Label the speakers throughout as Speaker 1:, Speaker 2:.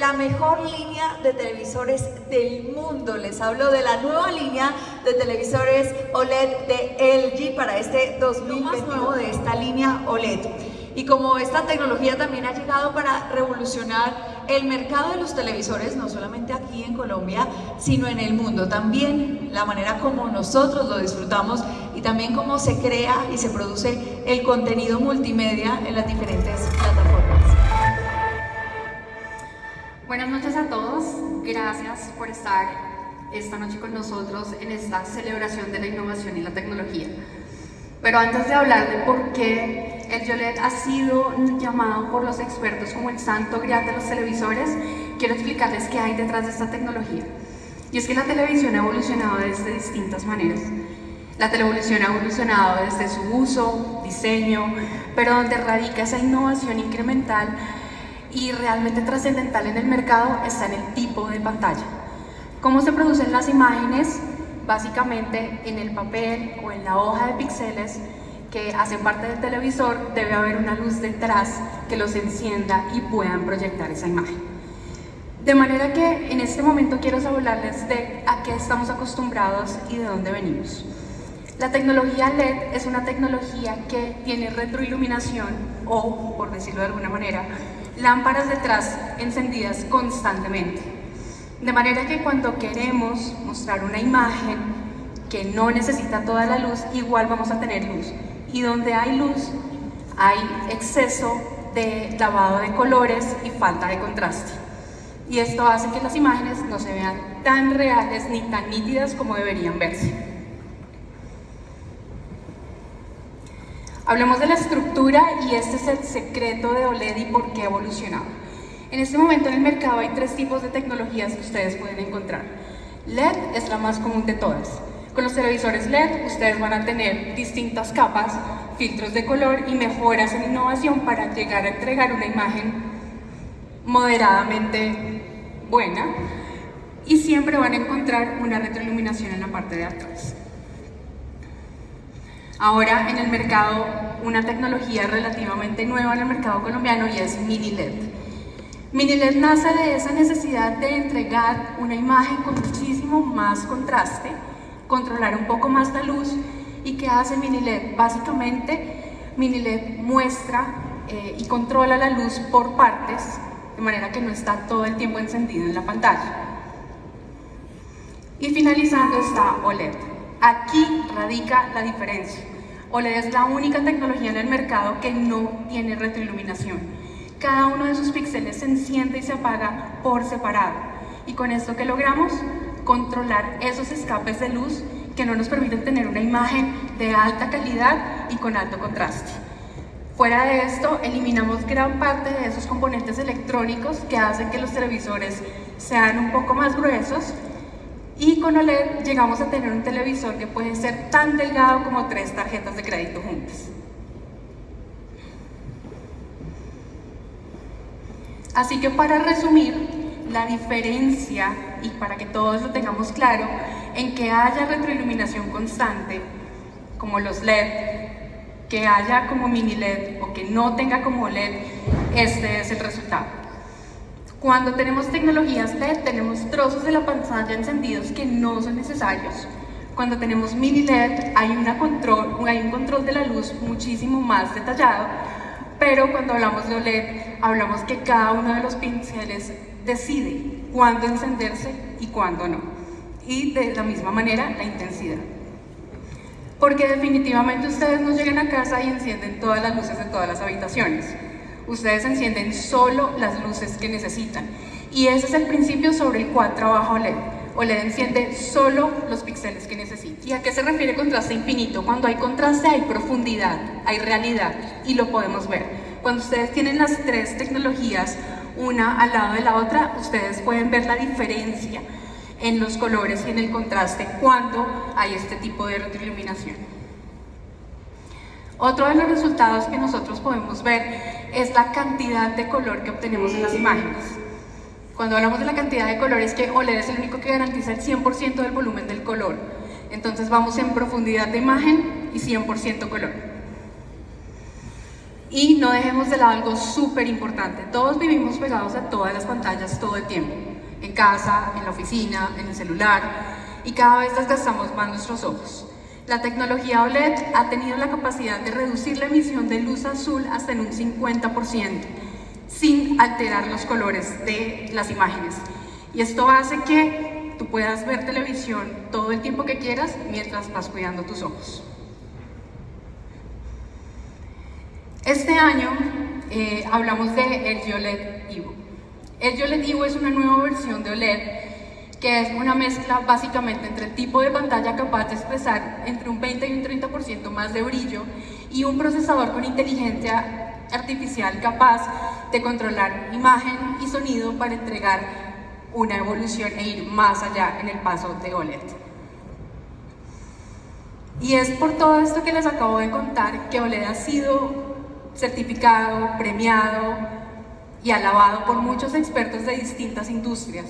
Speaker 1: la mejor línea de televisores del mundo. Les hablo de la nueva línea de televisores OLED de LG para este 2021 de esta línea OLED. Y como esta tecnología también ha llegado para revolucionar el mercado de los televisores, no solamente aquí en Colombia, sino en el mundo. También la manera como nosotros lo disfrutamos y también cómo se crea y se produce el contenido multimedia en las diferentes plataformas.
Speaker 2: Buenas noches a todos, gracias por estar esta noche con nosotros en esta celebración de la innovación y la tecnología. Pero antes de hablar de por qué el YOLED ha sido llamado por los expertos como el santo grial de los televisores, quiero explicarles qué hay detrás de esta tecnología. Y es que la televisión ha evolucionado desde distintas maneras. La televisión ha evolucionado desde su uso, diseño, pero donde radica esa innovación incremental y realmente trascendental en el mercado está en el tipo de pantalla. ¿Cómo se producen las imágenes? Básicamente en el papel o en la hoja de píxeles que hacen parte del televisor debe haber una luz detrás que los encienda y puedan proyectar esa imagen. De manera que en este momento quiero hablarles de a qué estamos acostumbrados y de dónde venimos. La tecnología LED es una tecnología que tiene retroiluminación o, por decirlo de alguna manera, lámparas detrás encendidas constantemente. De manera que cuando queremos mostrar una imagen que no necesita toda la luz, igual vamos a tener luz. Y donde hay luz, hay exceso de lavado de colores y falta de contraste. Y esto hace que las imágenes no se vean tan reales ni tan nítidas como deberían verse. Hablemos de la estructura y este es el secreto de OLED y por qué ha evolucionado. En este momento en el mercado hay tres tipos de tecnologías que ustedes pueden encontrar. LED es la más común de todas. Con los televisores LED ustedes van a tener distintas capas, filtros de color y mejoras en innovación para llegar a entregar una imagen moderadamente buena y siempre van a encontrar una retroiluminación en la parte de atrás. Ahora en el mercado, una tecnología relativamente nueva en el mercado colombiano y es Mini LED. Mini LED nace de esa necesidad de entregar una imagen con muchísimo más contraste, controlar un poco más la luz y ¿qué hace Mini LED? Básicamente Mini LED muestra eh, y controla la luz por partes, de manera que no está todo el tiempo encendido en la pantalla. Y finalizando está OLED. Aquí radica la diferencia. OLED es la única tecnología en el mercado que no tiene retroiluminación. Cada uno de sus píxeles se enciende y se apaga por separado. Y con esto que logramos, controlar esos escapes de luz que no nos permiten tener una imagen de alta calidad y con alto contraste. Fuera de esto, eliminamos gran parte de esos componentes electrónicos que hacen que los televisores sean un poco más gruesos y con OLED llegamos a tener un televisor que puede ser tan delgado como tres tarjetas de crédito juntas. Así que para resumir, la diferencia, y para que todos lo tengamos claro, en que haya retroiluminación constante, como los LED, que haya como mini LED o que no tenga como LED, este es el resultado. Cuando tenemos tecnologías LED, tenemos trozos de la pantalla encendidos que no son necesarios. Cuando tenemos mini LED, hay, una control, hay un control de la luz muchísimo más detallado, pero cuando hablamos de OLED, hablamos que cada uno de los pinceles decide cuándo encenderse y cuándo no. Y de la misma manera, la intensidad. Porque definitivamente ustedes no llegan a casa y encienden todas las luces de todas las habitaciones ustedes encienden solo las luces que necesitan. Y ese es el principio sobre el cual trabaja OLED. OLED enciende solo los píxeles que necesita. ¿Y a qué se refiere contraste infinito? Cuando hay contraste hay profundidad, hay realidad y lo podemos ver. Cuando ustedes tienen las tres tecnologías una al lado de la otra, ustedes pueden ver la diferencia en los colores y en el contraste cuando hay este tipo de retroiluminación. Otro de los resultados que nosotros podemos ver es la cantidad de color que obtenemos en las imágenes. Cuando hablamos de la cantidad de color es que OLED es el único que garantiza el 100% del volumen del color. Entonces vamos en profundidad de imagen y 100% color. Y no dejemos de lado algo súper importante. Todos vivimos pegados a todas las pantallas todo el tiempo. En casa, en la oficina, en el celular. Y cada vez desgastamos más nuestros ojos. La tecnología OLED ha tenido la capacidad de reducir la emisión de luz azul hasta en un 50%, sin alterar los colores de las imágenes. Y esto hace que tú puedas ver televisión todo el tiempo que quieras mientras vas cuidando tus ojos. Este año eh, hablamos de LG OLED Evo. LG OLED Evo es una nueva versión de OLED que es una mezcla básicamente entre el tipo de pantalla capaz de expresar entre un 20 y un 30% más de brillo y un procesador con inteligencia artificial capaz de controlar imagen y sonido para entregar una evolución e ir más allá en el paso de OLED. Y es por todo esto que les acabo de contar que OLED ha sido certificado, premiado y alabado por muchos expertos de distintas industrias.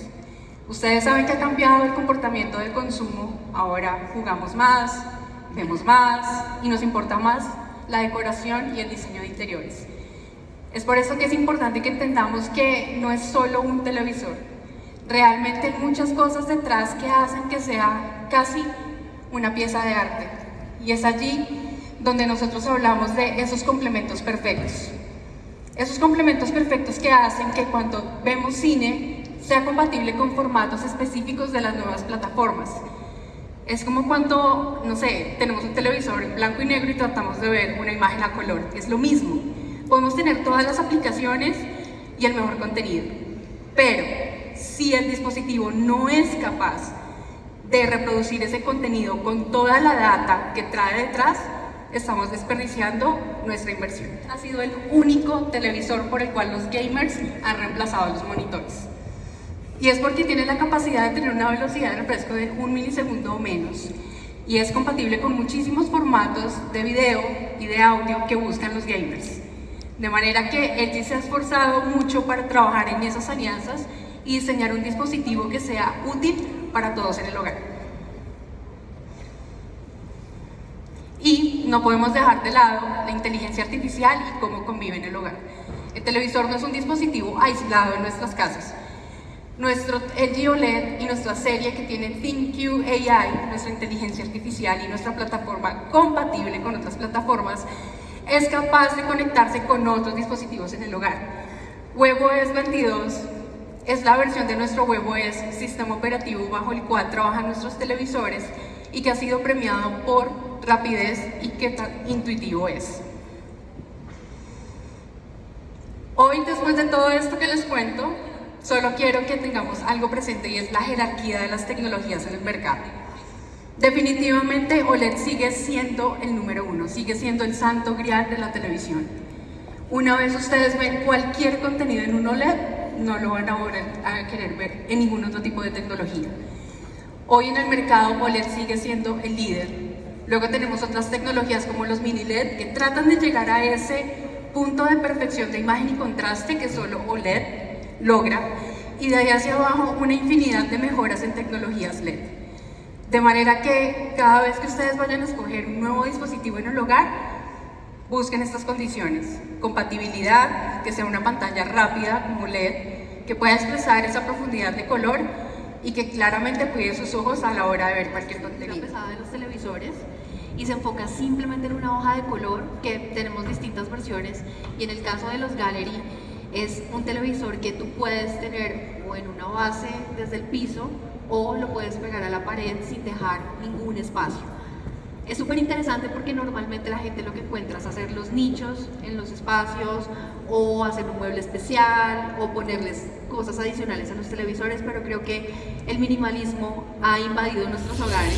Speaker 2: Ustedes saben que ha cambiado el comportamiento del consumo, ahora jugamos más, vemos más y nos importa más la decoración y el diseño de interiores. Es por eso que es importante que entendamos que no es solo un televisor, realmente hay muchas cosas detrás que hacen que sea casi una pieza de arte. Y es allí donde nosotros hablamos de esos complementos perfectos. Esos complementos perfectos que hacen que cuando vemos cine sea compatible con formatos específicos de las nuevas plataformas. Es como cuando, no sé, tenemos un televisor en blanco y negro y tratamos de ver una imagen a color. Es lo mismo. Podemos tener todas las aplicaciones y el mejor contenido. Pero si el dispositivo no es capaz de reproducir ese contenido con toda la data que trae detrás, estamos desperdiciando nuestra inversión. Ha sido el único televisor por el cual los gamers han reemplazado los monitores. Y es porque tiene la capacidad de tener una velocidad de refresco de un milisegundo o menos. Y es compatible con muchísimos formatos de video y de audio que buscan los gamers. De manera que LG se ha esforzado mucho para trabajar en esas alianzas y diseñar un dispositivo que sea útil para todos en el hogar. Y no podemos dejar de lado la inteligencia artificial y cómo convive en el hogar. El televisor no es un dispositivo aislado en nuestras casas. Nuestro LG OLED y nuestra serie que tiene ThinQ AI, nuestra inteligencia artificial y nuestra plataforma compatible con otras plataformas, es capaz de conectarse con otros dispositivos en el hogar. WebOS 22 es la versión de nuestro WebOS, sistema operativo bajo el cual trabajan nuestros televisores y que ha sido premiado por rapidez y qué tan intuitivo es. Hoy, después de todo esto que les cuento, solo quiero que tengamos algo presente y es la jerarquía de las tecnologías en el mercado. Definitivamente OLED sigue siendo el número uno, sigue siendo el santo grial de la televisión. Una vez ustedes ven cualquier contenido en un OLED, no lo van a, querer ver en ningún otro tipo de tecnología. Hoy en el mercado OLED sigue siendo el líder Luego tenemos otras tecnologías como los mini LED que tratan de llegar a ese punto de perfección de imagen y contraste que solo OLED logra y de ahí hacia abajo una infinidad de mejoras en tecnologías LED. De manera que cada vez que ustedes vayan a escoger un nuevo dispositivo en el hogar, busquen estas condiciones. Compatibilidad, que sea una pantalla rápida como LED, que pueda expresar esa profundidad de color y que claramente cuide sus ojos a la hora de ver cualquier contenido.
Speaker 3: de los televisores y se enfoca simplemente en una hoja de color que tenemos distintas versiones y en el caso de los Gallery es un televisor que tú puedes tener o en una base desde el piso o lo puedes pegar a la pared sin dejar ningún espacio. Es súper interesante porque normalmente la gente lo que encuentra es hacer los nichos en los espacios o hacer un mueble especial o ponerles cosas adicionales a los televisores, pero creo que el minimalismo ha invadido nuestros hogares.